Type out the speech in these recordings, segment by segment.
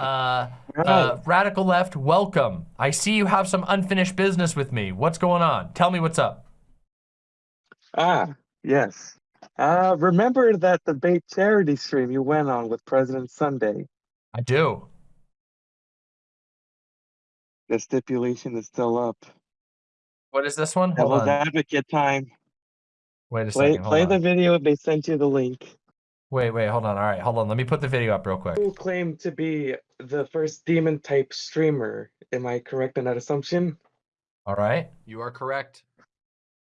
Uh, uh, Radical Left, welcome. I see you have some unfinished business with me. What's going on? Tell me what's up. Ah, yes. Uh, remember that debate charity stream you went on with President Sunday? I do. The stipulation is still up. What is this one? Hold Devil's on. advocate time. Wait a Play, second. Play on. the video. If they sent you the link. Wait, wait, hold on. All right, hold on. Let me put the video up real quick. Who claimed to be the first demon type streamer? Am I correct in that assumption? All right. You are correct.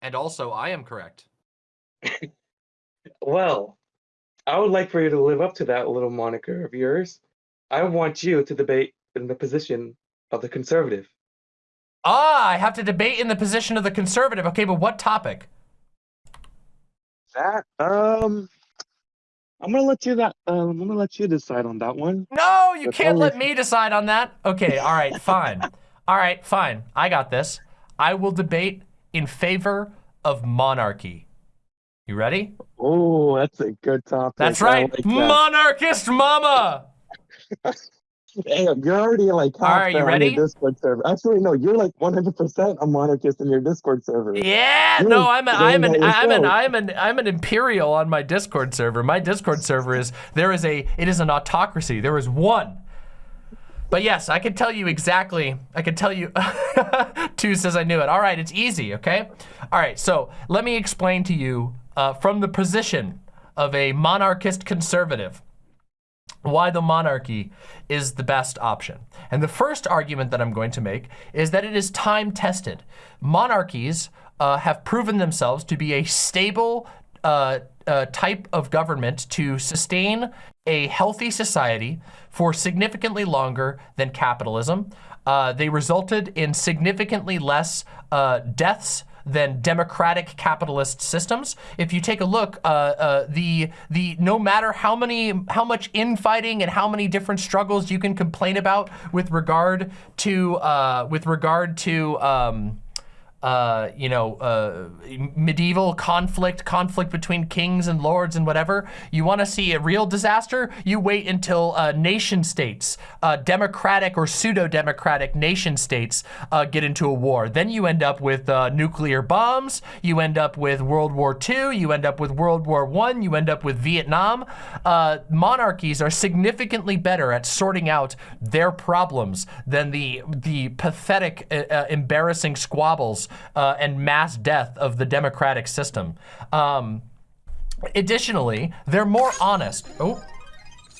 And also, I am correct. Well, I would like for you to live up to that little moniker of yours. I want you to debate in the position of the conservative. Ah, I have to debate in the position of the conservative. Okay, but what topic? That um, I'm gonna let you that. Um, I'm gonna let you decide on that one. No, you That's can't let me decide on that. Okay, all right, fine. All right, fine. I got this. I will debate in favor of monarchy. You ready? Oh, that's a good topic. That's right. like that. Monarchist mama. Hey, you're already like half Alright, you ready? Discord server. Actually, no, you're like 100% a monarchist in your Discord server. Yeah, You're no, I'm a, I'm an I'm an. I'm an I'm an imperial on my Discord server. My Discord server is there is a it is an autocracy. There is one. But yes, I can tell you exactly. I can tell you. Two says I knew it. All right, it's easy. Okay. All right. So let me explain to you uh, from the position of a monarchist conservative why the monarchy is the best option. And the first argument that I'm going to make is that it is time tested. Monarchies uh, have proven themselves to be a stable uh, uh, type of government to sustain a healthy society for significantly longer than capitalism. Uh, they resulted in significantly less uh, deaths than democratic capitalist systems. If you take a look, uh, uh, the the no matter how many how much infighting and how many different struggles you can complain about with regard to uh, with regard to um, uh, you know, uh, medieval conflict, conflict between kings and lords and whatever. You want to see a real disaster? You wait until uh, nation states, uh, democratic or pseudo-democratic nation states uh, get into a war. Then you end up with uh, nuclear bombs. You end up with World War II. You end up with World War One. You end up with Vietnam. Monarchies are significantly better at sorting out their problems than the the pathetic, embarrassing squabbles uh, and mass death of the democratic system. Um, additionally, they're more honest. Oh.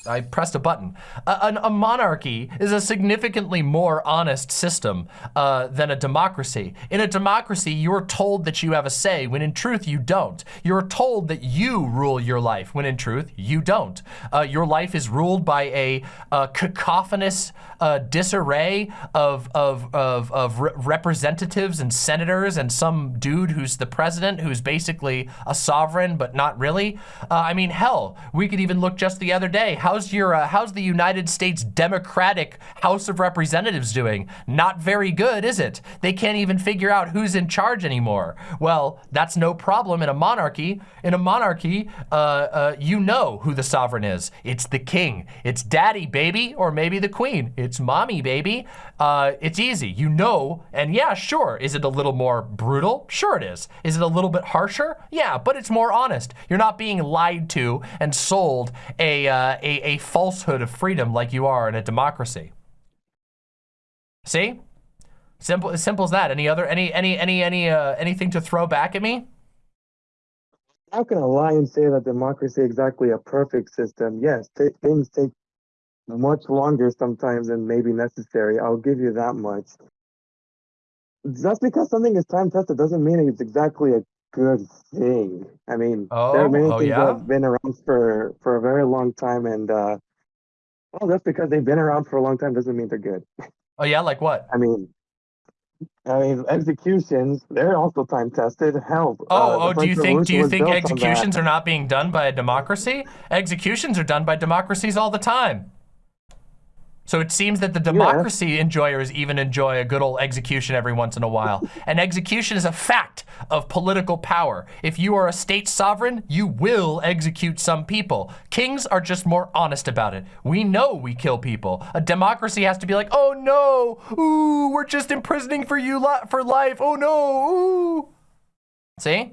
I pressed a button. A, an- a monarchy is a significantly more honest system uh, than a democracy. In a democracy, you're told that you have a say, when in truth, you don't. You're told that you rule your life, when in truth, you don't. Uh, your life is ruled by a, uh cacophonous uh, disarray of, of, of, of re- representatives and senators and some dude who's the president, who's basically a sovereign, but not really. Uh, I mean, hell, we could even look just the other day. How's your, uh, how's the United States Democratic House of Representatives doing? Not very good, is it? They can't even figure out who's in charge anymore. Well, that's no problem in a monarchy. In a monarchy, uh, uh, you know who the sovereign is. It's the king. It's daddy, baby, or maybe the queen. It's mommy, baby. Uh, it's easy. You know, and yeah, sure. Is it a little more brutal? Sure it is. Is it a little bit harsher? Yeah, but it's more honest. You're not being lied to and sold a, uh, a, falsehood of freedom like you are in a democracy. See? Simple, as simple as that. Any other, any, any, any, any, uh, anything to throw back at me? How can a lie and say that democracy exactly a perfect system? Yes, things take much longer sometimes than maybe necessary. I'll give you that much. Just because something is time tested doesn't mean it's exactly a good thing. I mean, there Oh, are many oh, things yeah? that have been around for for a very long time, and uh, well, just because they've been around for a long time doesn't mean they're good. Oh yeah, like what? I mean, I mean, executions, they're also time tested. Hell. uh, Oh, oh, do you think do you think built on that. executions are not being done by a democracy? Executions are done by democracies all the time. So it seems that the democracy enjoyers even enjoy a good old execution every once in a while. and execution is a fact of political power. If you are a state sovereign, you will execute some people. Kings are just more honest about it. We know we kill people. A democracy has to be like, oh no, ooh, we're just imprisoning for you li for life. Oh no, ooh. See?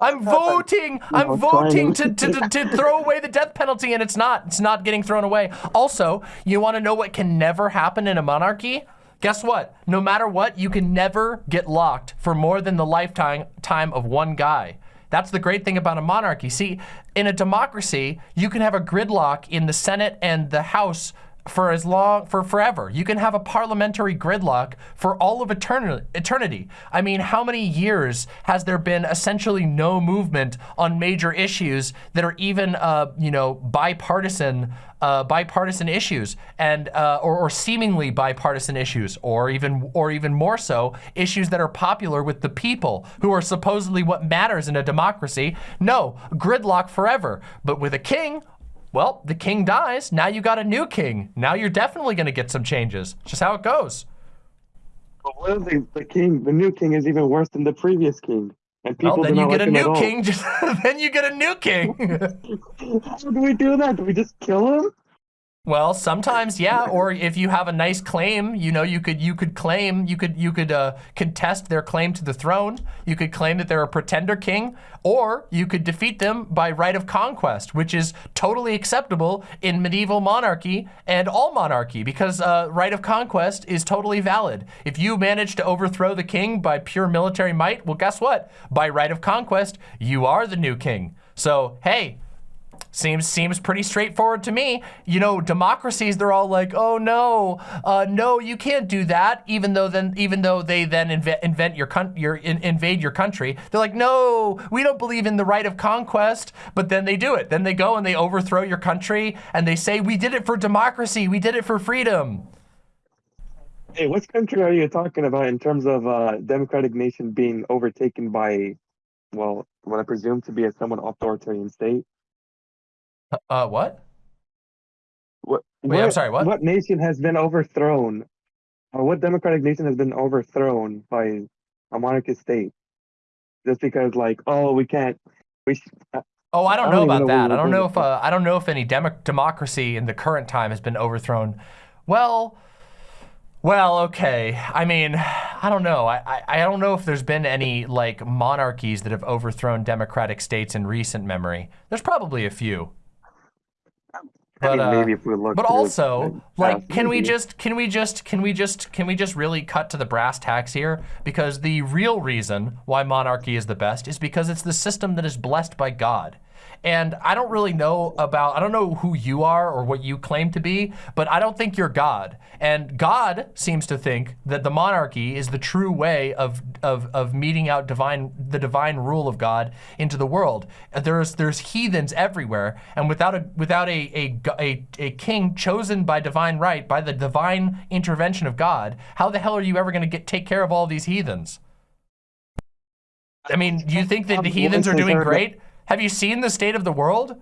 I'm voting. I'm voting to, to, to, to throw away the death penalty, and it's not. It's not getting thrown away. Also, you want to know what can never happen in a monarchy? Guess what? No matter what, you can never get locked for more than the lifetime time of one guy. That's the great thing about a monarchy. See, in a democracy, you can have a gridlock in the Senate and the House for as long, for forever. You can have a parliamentary gridlock for all of eterni- eternity. I mean, how many years has there been essentially no movement on major issues that are even, uh, you know, bipartisan, uh, bipartisan issues and, uh, or, or seemingly bipartisan issues, or even, or even more so, issues that are popular with the people who are supposedly what matters in a democracy? No, gridlock forever. But with a king, well, the king dies. Now you got a new king. Now you're definitely going to get some changes. It's just how it goes. But what if the, the king, the new king, is even worse than the previous king? And people Well, then you get like a new king. Just then you get a new king. How do we do that? Do we just kill him? Well, sometimes yeah. Or if you have a nice claim, you know, you could you could claim you could you could uh, contest their claim to the throne. You could claim that they're a pretender king, or you could defeat them by right of conquest, which is totally acceptable in medieval monarchy and all monarchy because uh, right of conquest is totally valid. If you manage to overthrow the king by pure military might, well, guess what? By right of conquest, you are the new king. So hey, Seems seems pretty straightforward to me. You know, democracies they're all like, "Oh no, uh, no, you can't do that." Even though then, even though they then inve invent your your in invade your country, they're like, "No, we don't believe in the right of conquest." But then they do it. Then they go and they overthrow your country, and they say, "We did it for democracy. We did it for freedom." Hey, what country are you talking about in terms of uh, democratic nation being overtaken by, well, what I presume to be a somewhat authoritarian state? Uh, what? What? Wait, I'm sorry, what? What nation has been overthrown? Or what democratic nation has been overthrown by a monarchist state? Just because, like, oh, we can't. We uh, Oh, I don't I know don't even about know that. I don't know if uh, I don't know if any demo democracy in the current time has been overthrown. Well, well, okay. I mean, I don't know. I, I I don't know if there's been any like monarchies that have overthrown democratic states in recent memory. There's probably a few. I But, mean, uh, maybe if we look. But also, like, can we just, can we just, can we just, can we just really cut to the brass tacks here? Because the real reason why monarchy is the best is because it's the system that is blessed by God. And I don't really know about, I don't know who you are or what you claim to be, but I don't think you're God. And God seems to think that the monarchy is the true way of, of, of meting out divine, the divine rule of God into the world. There's, there's heathens everywhere. And without a, without a, a, a, a king chosen by divine right, by the divine intervention of God, how the hell are you ever going to get, take care of all these heathens? I mean, do you think that the heathens are doing great? Have you seen the state of the world?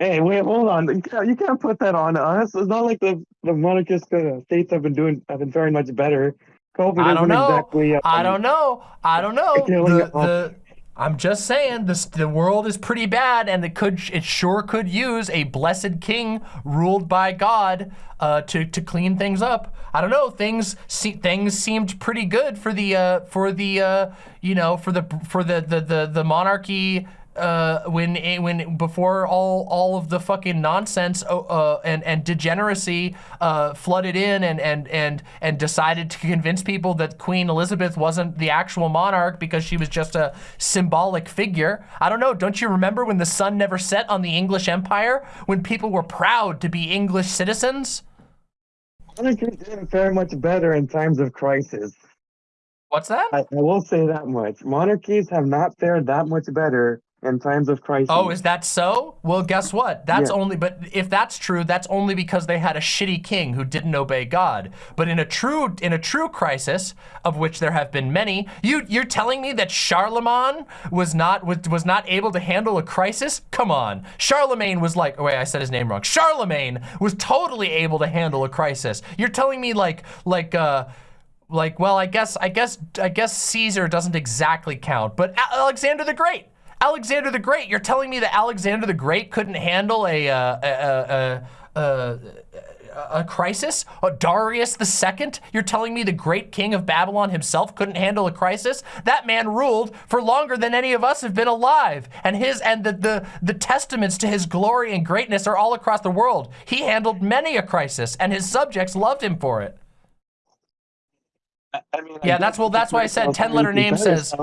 Hey, wait, hold on. You can't, you can't put that on us. It's not like the the monarchist uh, states have been doing have been very much better. COVID I don't know. exactly. Um, I don't know. I don't know. The, the, I'm just saying this. The world is pretty bad, and it could, it sure could use a blessed king ruled by God uh, to to clean things up. I don't know. Things se things seemed pretty good for the uh, for the uh, you know for the for the the the, the monarchy. Uh, when when before all all of the fucking nonsense uh, uh, and and degeneracy uh, flooded in and and and and decided to convince people that Queen Elizabeth wasn't the actual monarch because she was just a symbolic figure. I don't know. Don't you remember when the sun never set on the English Empire when people were proud to be English citizens? monarchies did very much better in times of crisis. What's that? I, I will say that much. Monarchies have not fared that much better in times of crisis. Oh, is that so? Well, guess what? That's Yeah. only, but if that's true, that's only because they had a shitty king who didn't obey God. But in a true, in a true crisis, of which there have been many, you, you're telling me that Charlemagne was not, was, was not able to handle a crisis? Come on. Charlemagne was like, oh wait, I said his name wrong. Charlemagne was totally able to handle a crisis. You're telling me like, like, uh, like, well, I guess, I guess, I guess Caesar doesn't exactly count, but Alexander the Great. Alexander the Great. You're telling me that Alexander the Great couldn't handle a uh, a, a, a, a, a crisis? Uh, Darius the Second. You're telling me the great king of Babylon himself couldn't handle a crisis? That man ruled for longer than any of us have been alive, and his and the the the testaments to his glory and greatness are all across the world. He handled many a crisis, and his subjects loved him for it. I- I mean, Yeah, guess that's- well, that's why I said 10 letter name says-.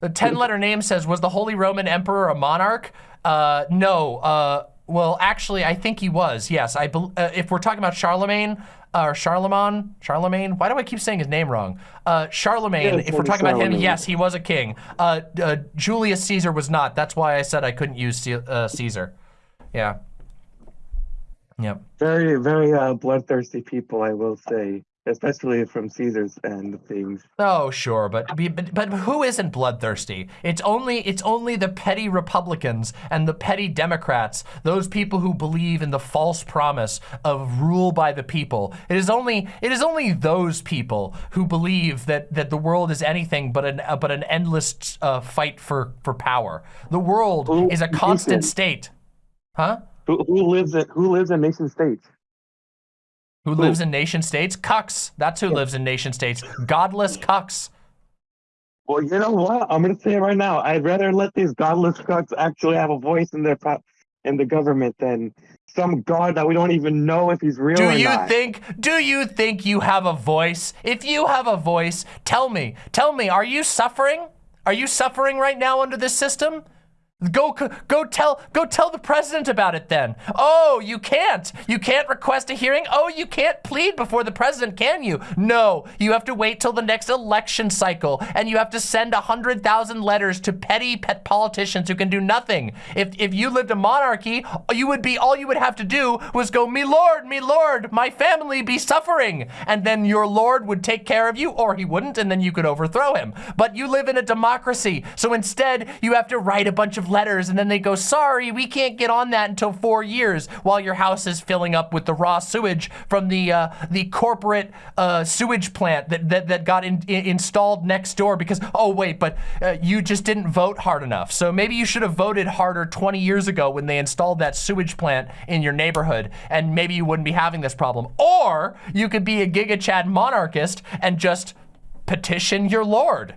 The 10 letter name says, was the Holy Roman Emperor a monarch? Uh, no. Uh, well, actually, I think he was. Yes. I. uh, if we're talking about Charlemagne, uh, or Charlemagne, Charlemagne, why do I keep saying his name wrong? Uh, Charlemagne, Yeah, if we're talking about him, yes, he was a king. Uh, uh, Julius Caesar was not. That's why I said I couldn't use uh, Caesar. Yeah. Yep. Very, very uh, bloodthirsty people, I will say, especially from Caesar's end of things. Oh, sure, but, but but who isn't bloodthirsty? It's only it's only the petty Republicans and the petty Democrats, those people who believe in the false promise of rule by the people. It is only it is only those people who believe that that the world is anything but an uh, but an endless uh, fight for for power. The world Who- is a constant state. Huh? Who, who lives in Who lives in nation states? Who lives in nation states? Cucks. That's who lives in nation states. Godless cucks. Well, you know what? I'm gonna say it right now. I'd rather let these godless cucks actually have a voice in their pro- in the government than some god that we don't even know if he's real Do or you not. think do you think you have a voice? If you have a voice, tell me. Tell me, are you suffering? Are you suffering right now under this system? Go go tell go tell the president about it then. Oh, you can't. You can't request a hearing. Oh, you can't plead before the president, can you? No, you have to wait till the next election cycle and you have to send a 100,000 letters to petty pet politicians who can do nothing. If if you lived a monarchy, you would be all you would have to do was go, "Me lord, me lord, my family be suffering." And then your lord would take care of you or he wouldn't and then you could overthrow him. But you live in a democracy. So instead, you have to write a bunch of letters and then they go, sorry, we can't get on that until four years while your house is filling up with the raw sewage from the uh, the corporate uh, sewage plant that, that, that got in, in- installed next door because, oh wait, but uh, you just didn't vote hard enough. So maybe you should have voted harder 20 years ago when they installed that sewage plant in your neighborhood and maybe you wouldn't be having this problem. Or you could be a Giga Chad monarchist and just petition your lord.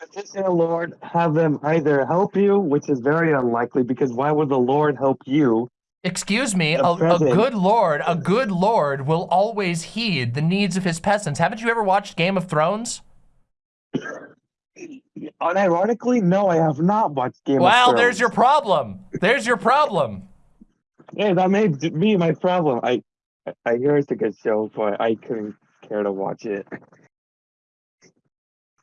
Petition the Lord, have them either help you, which is very unlikely, because why would the Lord help you? Excuse me, a, a good lord, a good lord will always heed the needs of his peasants. Haven't you ever watched Game of Thrones? Unironically, no, I have not watched Game of Thrones. Well, there's your problem. There's your problem. Hey, that may be my problem. I, I hear it's a good show, but I couldn't care to watch it.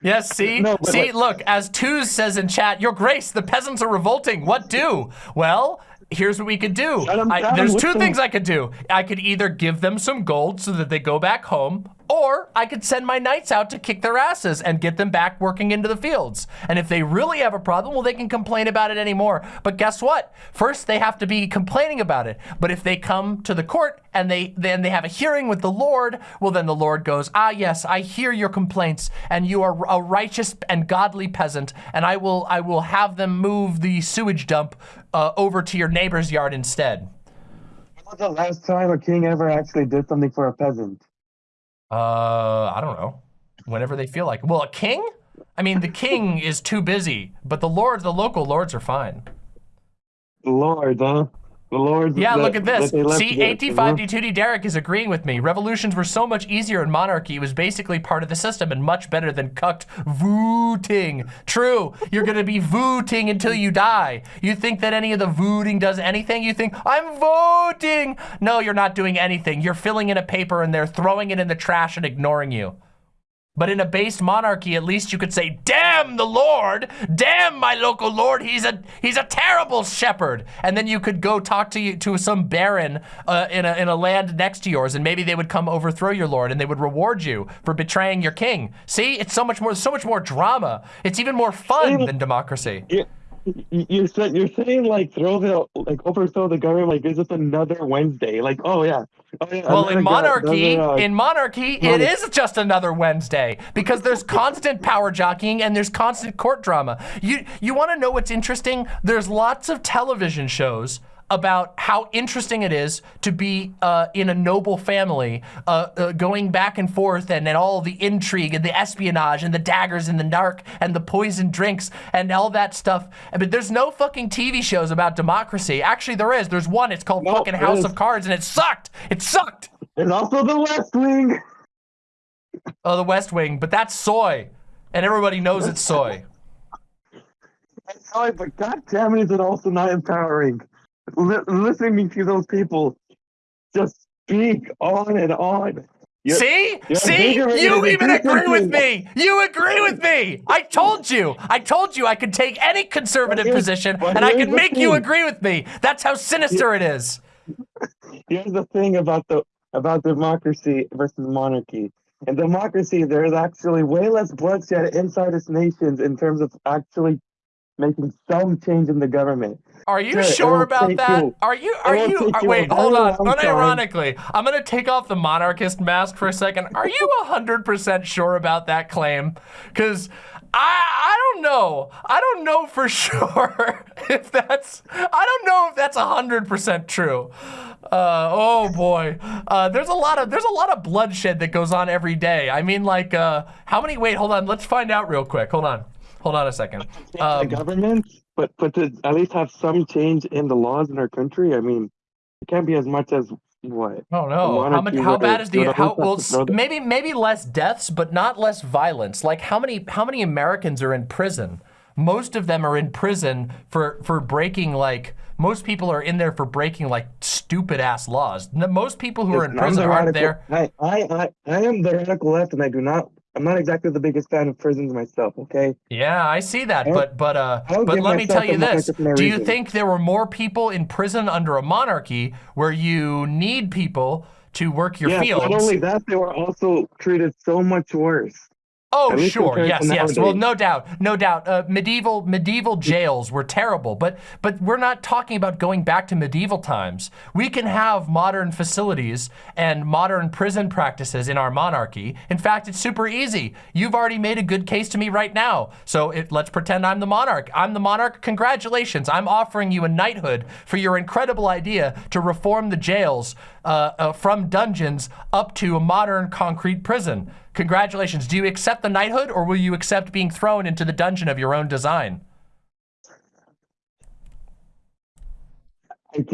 Yes, see? No, see, like- look, as Twos says in chat, Your Grace, the peasants are revolting. What do? Well, here's what we could do. I- there's two things I could do. I could either give them some gold so that they go back home, or I could send my knights out to kick their asses and get them back working into the fields. And if they really have a problem, well, they can complain about it anymore. But guess what? First, they have to be complaining about it. But if they come to the court and they then they have a hearing with the Lord, well, then the Lord goes, Ah, yes, I hear your complaints, and you are a righteous and godly peasant, and I will I will have them move the sewage dump uh, over to your neighbor's yard instead. When was the last time a king ever actually did something for a peasant? Uh, I don't know. Whenever they feel like. Well, a king? I mean, the king is too busy, but the lords, the local lords are fine. The Lord, huh? The Lord. Yeah, that- look at this. that they left See, together, AT5D2D Derek is agreeing with me. Revolutions were so much easier in monarchy. It was basically part of the system and much better than cucked voting. True. You're going to be voting until you die. You think that any of the voting does anything? You think, I'm voting. No, you're not doing anything. You're filling in a paper and they're throwing it in the trash and ignoring you. But in a based monarchy, at least you could say, "Damn the Lord! Damn my local lord! He's a he's a terrible shepherd." And then you could go talk to you to some baron uh, in a in a land next to yours, and maybe they would come overthrow your lord, and they would reward you for betraying your king. See, it's so much more so much more drama. It's even more fun than democracy. You, you're saying you're saying like throw the like overthrow the government like is just another Wednesday. Like oh yeah. Oh, yeah Well, in monarchy, another, uh, in monarchy, it is just another Wednesday because there's constant power jockeying and there's constant court drama. You you want to know what's interesting? There's lots of television shows about how interesting it is to be uh, in a noble family, uh, uh, going back and forth, and, and all the intrigue and the espionage and the daggers and the narc and the poison drinks and all that stuff. But there's no fucking TV shows about democracy. Actually, there is. There's one. It's called No, fucking House of Cards, and it sucked. It sucked. There's also the West Wing. Oh, the West Wing, but that's soy, and everybody knows it's soy. Sorry, but god damn it, is it also not empowering? Li- listening to those people just speak on and on. You're- See, you're see, you even agree with me. You agree with me. I told you. I told you I could take any conservative here's- position and I could make you agree with me. That's how sinister it is. Here's the thing about the about democracy versus monarchy. In democracy, there's actually way less bloodshed inside its nations in terms of actually making some change in the government. Are you Sure, sure about that? you- Are you? Are you? you wait, hold on. Unironically, I'm gonna take off the monarchist mask for a second. Are you hundred percent sure about that claim? Because I I don't know. I don't know for sure if that's. I don't know if that's hundred percent true. Uh, oh boy, uh, there's a lot of there's a lot of bloodshed that goes on every day. I mean, like, uh, how many? Wait, hold on. Let's find out real quick. Hold on. Hold on a second. the Um, government, but but to at least have some change in the laws in our country. I mean, it can't be as much as what. Oh no! How many? How bad is the? How well? to s- throw the- Maybe maybe less deaths, but not less violence. Like how many? How many Americans are in prison? Most of them are in prison for for breaking like. Most people are in there for breaking like stupid ass laws. Most people who are in prison aren't there. I, I I I am the radical left, and I do not. I'm not exactly the biggest fan of prisons myself. Okay. Yeah, I see that, I but but uh, but let me tell you this: Do you think there were more people in prison under a monarchy where you need people to work your yeah. fields? Not only that, they were also treated so much worse. Oh, At sure. Yes, yes. Well, no doubt, no doubt. Uh, medieval medieval jails were terrible, but but we're not talking about going back to medieval times. We can have modern facilities and modern prison practices in our monarchy. In fact, it's super easy. You've already made a good case to me right now. So it, let's pretend I'm the monarch. I'm the monarch. Congratulations. I'm offering you a knighthood for your incredible idea to reform the jails uh, uh, from dungeons up to a modern concrete prison. Congratulations. Do you accept the knighthood or will you accept being thrown into the dungeon of your own design?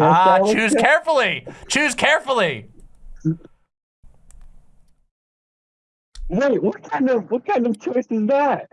Ah, choose carefully. Choose carefully. Wait, what kind of what kind of choice is that?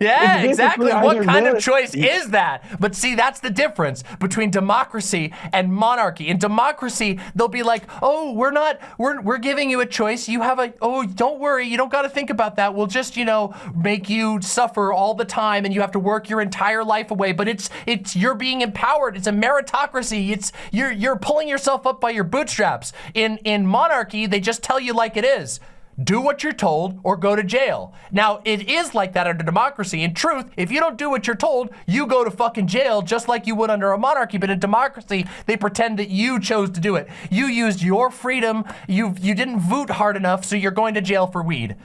Yeah, It's exactly. What kind of choice is that? But see, that's the difference between democracy and monarchy. In democracy, they'll be like, "Oh, we're not we're we're giving you a choice. You have a oh, don't worry. You don't got to think about that. We'll just, you know, make you suffer all the time and you have to work your entire life away, but it's it's you're being empowered. It's a meritocracy. It's you're you're pulling yourself up by your bootstraps. In in monarchy, they just tell you like it is do what you're told or go to jail. Now, it is like that under democracy. In truth, if you don't do what you're told, you go to fucking jail just like you would under a monarchy. But in democracy, they pretend that you chose to do it. You used your freedom. You you didn't vote hard enough, so you're going to jail for weed.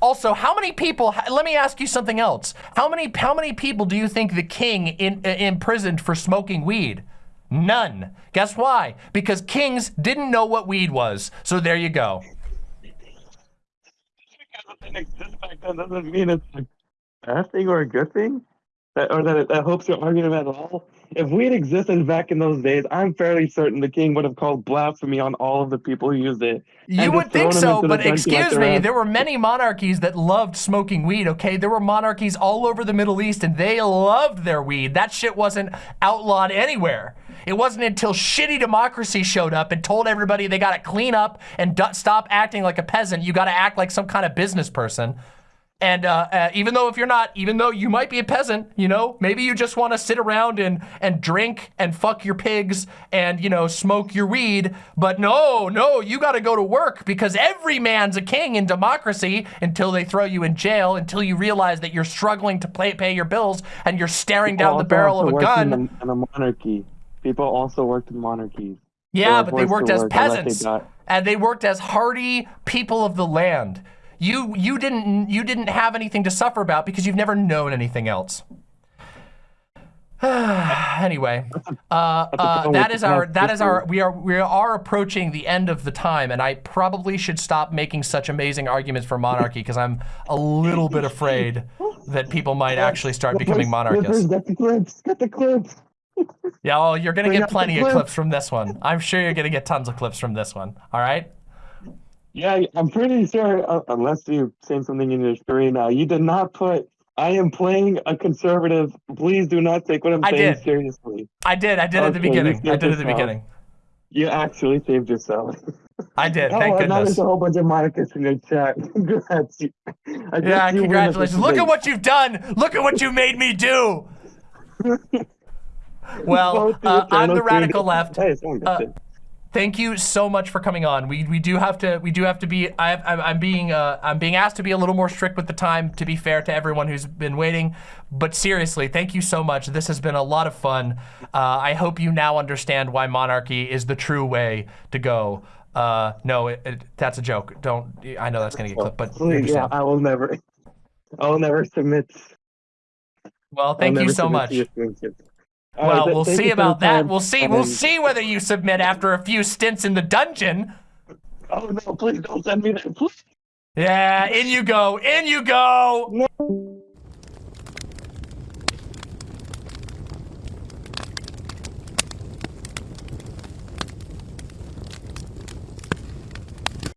Also, how many people? Let me ask you something else. How many how many people do you think the king in, uh, imprisoned for smoking weed? None. Guess why? Because kings didn't know what weed was. So there you go. Because it didn't exist back then doesn't mean it's a bad thing or a good thing. That, or that, that hopes your argument at all. If we had existed back in those days, I'm fairly certain the king would have called blasphemy on all of the people who used it. You would think so, but like excuse me, there were many monarchies that loved smoking weed, okay? There were monarchies all over the Middle East and they loved their weed. That shit wasn't outlawed anywhere. It wasn't until shitty democracy showed up and told everybody they gotta clean up and stop acting like a peasant. You gotta act like some kind of business person. And uh, uh, even though if you're not, even though you might be a peasant, you know, maybe you just want to sit around and and drink and fuck your pigs and you know smoke your weed. But no, no, you got to go to work because every man's a king in democracy until they throw you in jail, until you realize that you're struggling to pay pay your bills and you're staring down the barrel of a gun. In a, in a monarchy. People also worked in monarchies. Yeah, were but they worked as work unless they peasants, and they worked as hardy people of the land. You you didn't you didn't have anything to suffer about because you've never known anything else. anyway, uh, uh, that is our that is our we are we are approaching the end of the time, and I probably should stop making such amazing arguments for monarchy because I'm a little bit afraid that people might actually start becoming monarchists. Get the clips. Get the clips. Yeah, oh, you're gonna get plenty of clips from this one. I'm sure you're gonna get tons of clips from this one. All right. Yeah, I'm pretty sure, uh, unless you're saying something in your screen now, you did not put, I am playing a conservative. Please do not take what I'm I saying did. seriously. I did. I did at the beginning. I did at the beginning. You actually saved yourself. I did. Oh, Thank now goodness. there's a whole bunch of monarchists in your chat. Congrats. Yeah, you congratulations. Look at what you've done. Look at what you made me do. Well, uh, I'm the radical left. Hey, Uh. Thank you so much for coming on. We we do have to we do have to be I I'm, I'm being uh, I'm being asked to be a little more strict with the time to be fair to everyone who's been waiting. But seriously, thank you so much. This has been a lot of fun. Uh, I hope you now understand why monarchy is the true way to go. Uh, no, it, it, that's a joke. Don't. I know that's gonna get clipped, but Please, yeah. I will never. I will never submit. Well, thank you so much. To your screenshots. All Well, right, we'll see you for the about that. time, We'll see. and We'll then- see whether you submit after a few stints in the dungeon. Oh no! Please don't send me that. Please. Yeah, in you go. In you go. No.